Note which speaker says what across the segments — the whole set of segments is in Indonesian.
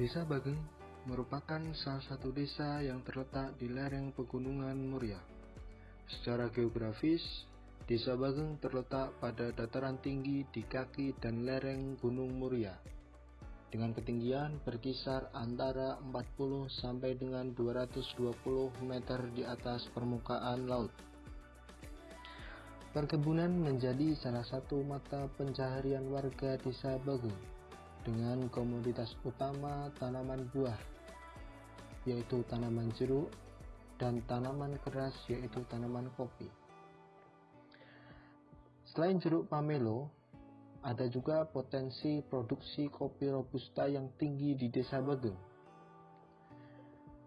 Speaker 1: Desa Bageng merupakan salah satu desa yang terletak di lereng pegunungan Muria. Secara geografis, Desa Bageng terletak pada dataran tinggi di kaki dan lereng Gunung Muria dengan ketinggian berkisar antara 40 sampai dengan 220 meter di atas permukaan laut. Perkebunan menjadi salah satu mata pencaharian warga desa Bageng dengan komoditas utama tanaman buah yaitu tanaman jeruk dan tanaman keras yaitu tanaman kopi. Selain jeruk pamelo, ada juga potensi produksi kopi robusta yang tinggi di Desa Bageng.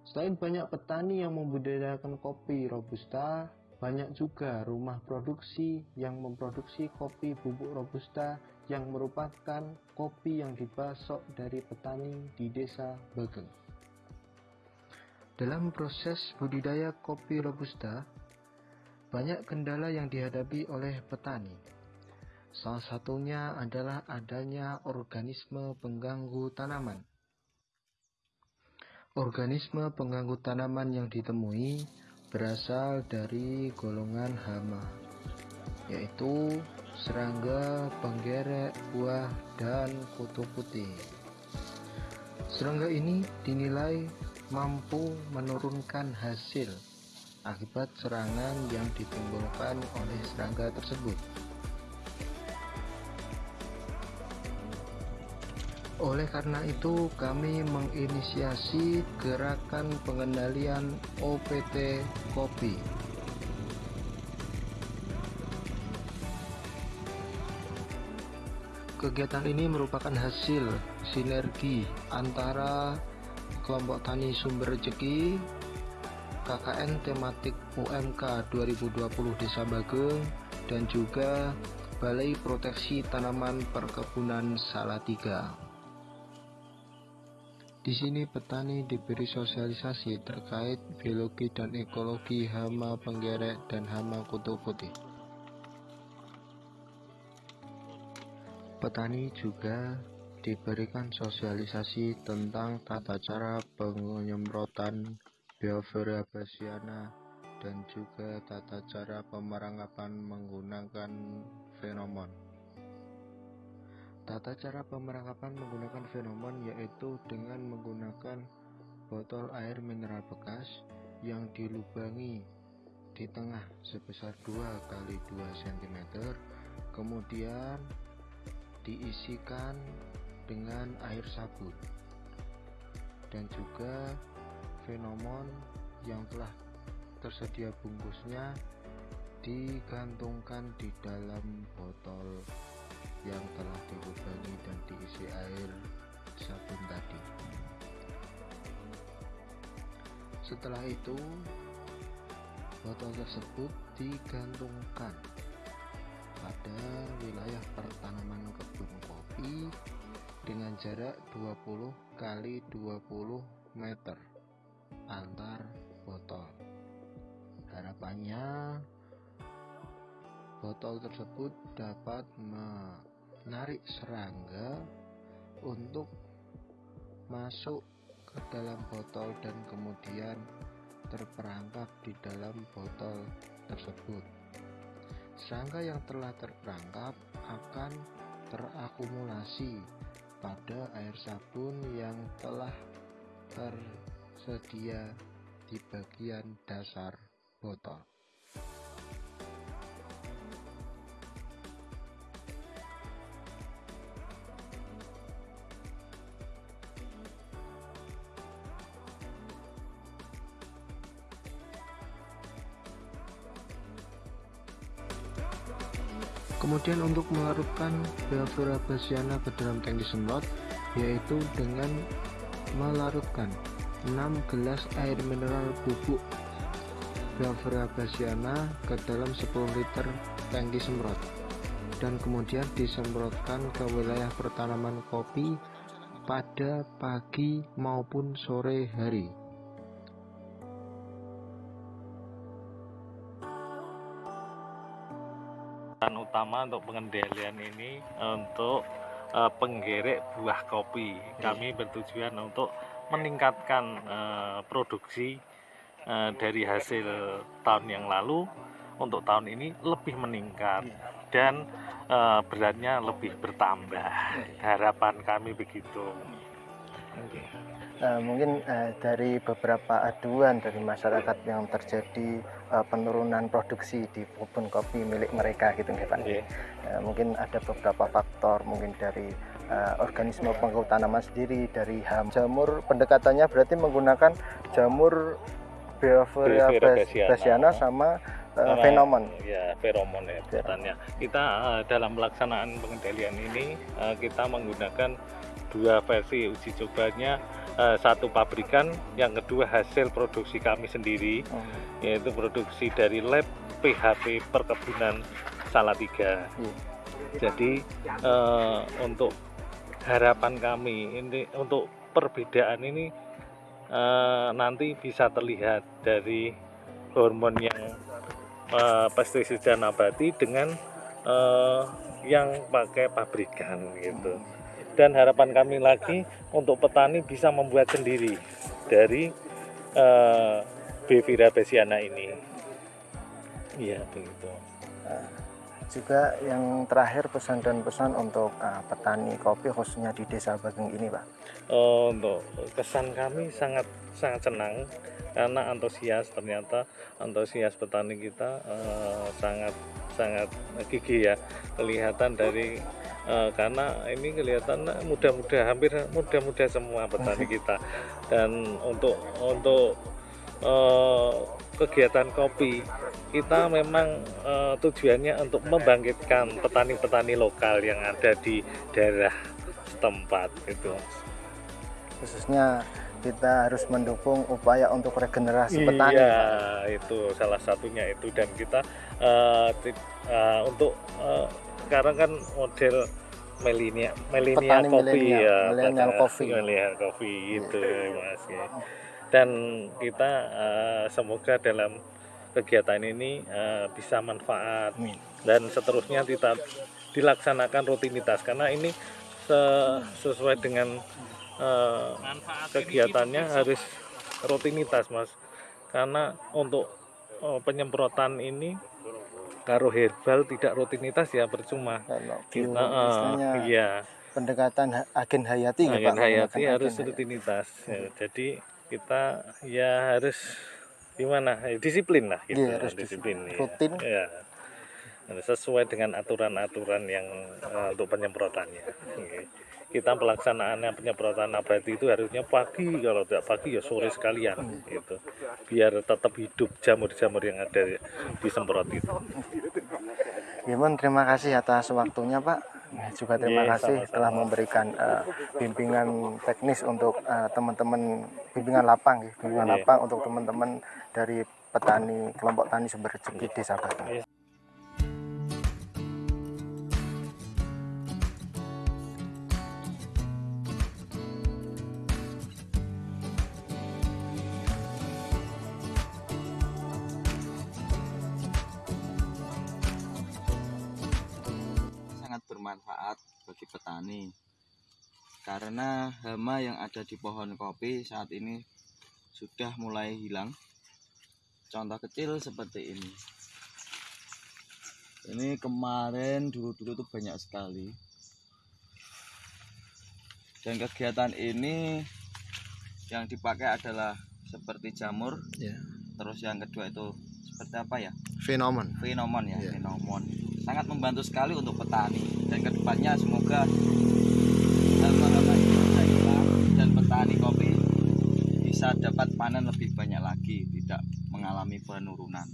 Speaker 1: Selain banyak petani yang membudidayakan kopi robusta, banyak juga rumah produksi yang memproduksi kopi bubuk robusta yang merupakan kopi yang dipasok dari petani di Desa Bageng. Dalam proses budidaya kopi robusta, banyak kendala yang dihadapi oleh petani Salah satunya adalah adanya organisme pengganggu tanaman. Organisme pengganggu tanaman yang ditemui berasal dari golongan hama, yaitu serangga, penggerek, buah, dan kutu putih. Serangga ini dinilai mampu menurunkan hasil akibat serangan yang ditimbulkan oleh serangga tersebut. Oleh karena itu, kami menginisiasi gerakan pengendalian OPT kopi. Kegiatan ini merupakan hasil sinergi antara kelompok tani sumber rezeki, KKN tematik UMK 2020 Desa Bageng, dan juga Balai Proteksi Tanaman Perkebunan Salatiga. Di sini petani diberi sosialisasi terkait biologi dan ekologi hama penggerek dan hama kutu putih. Petani juga diberikan sosialisasi tentang tata cara penyemprotan Biofera basiana dan juga tata cara pemerangapan menggunakan fenomon. Tata cara pemerangkapan menggunakan fenomon yaitu dengan menggunakan botol air mineral bekas yang dilubangi di tengah sebesar 2 kali 2 cm kemudian diisikan dengan air sabun. Dan juga fenomon yang telah tersedia bungkusnya digantungkan di dalam botol yang telah dilubangi dan diisi air sabun tadi. Setelah itu botol tersebut digantungkan pada wilayah pertanaman kebun kopi dengan jarak 20 kali 20 meter antar botol. Harapannya botol tersebut dapat menarik serangga untuk masuk ke dalam botol dan kemudian terperangkap di dalam botol tersebut. Serangga yang telah terperangkap akan terakumulasi pada air sabun yang telah tersedia di bagian dasar botol. Kemudian untuk melarutkan Belvera basiana ke dalam tangki semprot yaitu dengan melarutkan 6 gelas air mineral bubuk Belvera basiana ke dalam 10 liter tangki semprot dan kemudian disemprotkan ke wilayah pertanaman kopi pada pagi maupun sore hari.
Speaker 2: Utama untuk pengendalian ini untuk uh, penggerek buah kopi. Kami bertujuan untuk meningkatkan uh, produksi uh, dari hasil tahun yang lalu untuk tahun ini lebih meningkat dan uh, beratnya lebih bertambah. Harapan kami begitu.
Speaker 3: Uh, mungkin uh, dari beberapa aduan dari masyarakat yang terjadi uh, penurunan produksi di kebun kopi milik mereka gitu nggak Pak?
Speaker 2: Yeah.
Speaker 3: Uh, mungkin ada beberapa faktor mungkin dari uh, organisme penggaut tanaman sendiri dari ham jamur pendekatannya berarti menggunakan jamur Beophora basiana sama uh.
Speaker 2: Ya, feromon ya buatannya. Kita uh, dalam pelaksanaan pengendalian ini uh, kita menggunakan dua versi uji cobanya uh, satu pabrikan, yang kedua hasil produksi kami sendiri, oh. yaitu produksi dari lab PHP perkebunan Salatiga. Hmm. Jadi uh, untuk harapan kami ini untuk perbedaan ini uh, nanti bisa terlihat dari hormon yang uh, pestisida nabati dengan uh, yang pakai pabrikan gitu dan harapan kami lagi untuk petani bisa membuat sendiri dari uh, Bevira besiana ini. Iya begitu.
Speaker 3: Uh, juga yang terakhir pesan dan pesan untuk uh, petani kopi khususnya di desa Bageng ini Pak.
Speaker 2: Uh, untuk kesan kami sangat sangat senang karena antusias ternyata antusias petani kita uh, sangat sangat gigih ya kelihatan dari uh, karena ini kelihatan mudah-mudah hampir mudah-mudah semua petani kita. Dan untuk untuk uh, kegiatan kopi kita memang uh, tujuannya untuk membangkitkan petani-petani lokal yang ada di daerah setempat itu
Speaker 3: khususnya kita harus mendukung upaya untuk regenerasi
Speaker 2: iya,
Speaker 3: petani.
Speaker 2: Iya, itu salah satunya itu. Dan kita uh, uh, untuk uh, sekarang kan model milenial milenial kopi ya,
Speaker 3: milenial kopi.
Speaker 2: Milenial kopi itu yeah. Mas ya. Dan kita uh, semoga dalam kegiatan ini uh, bisa manfaat dan seterusnya kita dilaksanakan rutinitas karena ini sesuai dengan uh, kegiatannya harus rutinitas mas karena untuk uh, penyemprotan ini karo herbal tidak rutinitas ya percuma.
Speaker 3: Kita uh, iya. pendekatan agen hayati
Speaker 2: ya, agen hayati harus agen rutinitas ya, jadi kita ya harus gimana ya, disiplin lah gitu ya, harus disiplin,
Speaker 3: disiplin. ya. rutin.
Speaker 2: Ya sesuai dengan aturan-aturan yang uh, untuk penyemprotannya okay kita pelaksanaannya penyemprotan nabati itu harusnya pagi kalau tidak pagi ya sore sekalian gitu biar tetap hidup jamur-jamur yang ada di semprot itu
Speaker 3: Gimana terima kasih atas waktunya Pak juga terima yeah, kasih sama -sama. telah memberikan uh, bimbingan teknis untuk eh, teman-teman uh, bimbingan lapang bimbingan yeah. lapang untuk teman-teman dari petani kelompok tani sumber rezeki desa Batang. Yeah.
Speaker 4: bagi petani karena hama yang ada di pohon kopi saat ini sudah mulai hilang. Contoh kecil seperti ini. Ini kemarin dulu-dulu tuh banyak sekali. Dan kegiatan ini yang dipakai adalah seperti jamur. Ya. terus yang kedua itu seperti apa ya?
Speaker 3: Fenomon
Speaker 4: fenomon ya, ya. fenomon sangat membantu sekali untuk petani. Dan ke depannya semoga hilang dan petani kopi bisa dapat panen lebih banyak lagi tidak mengalami penurunan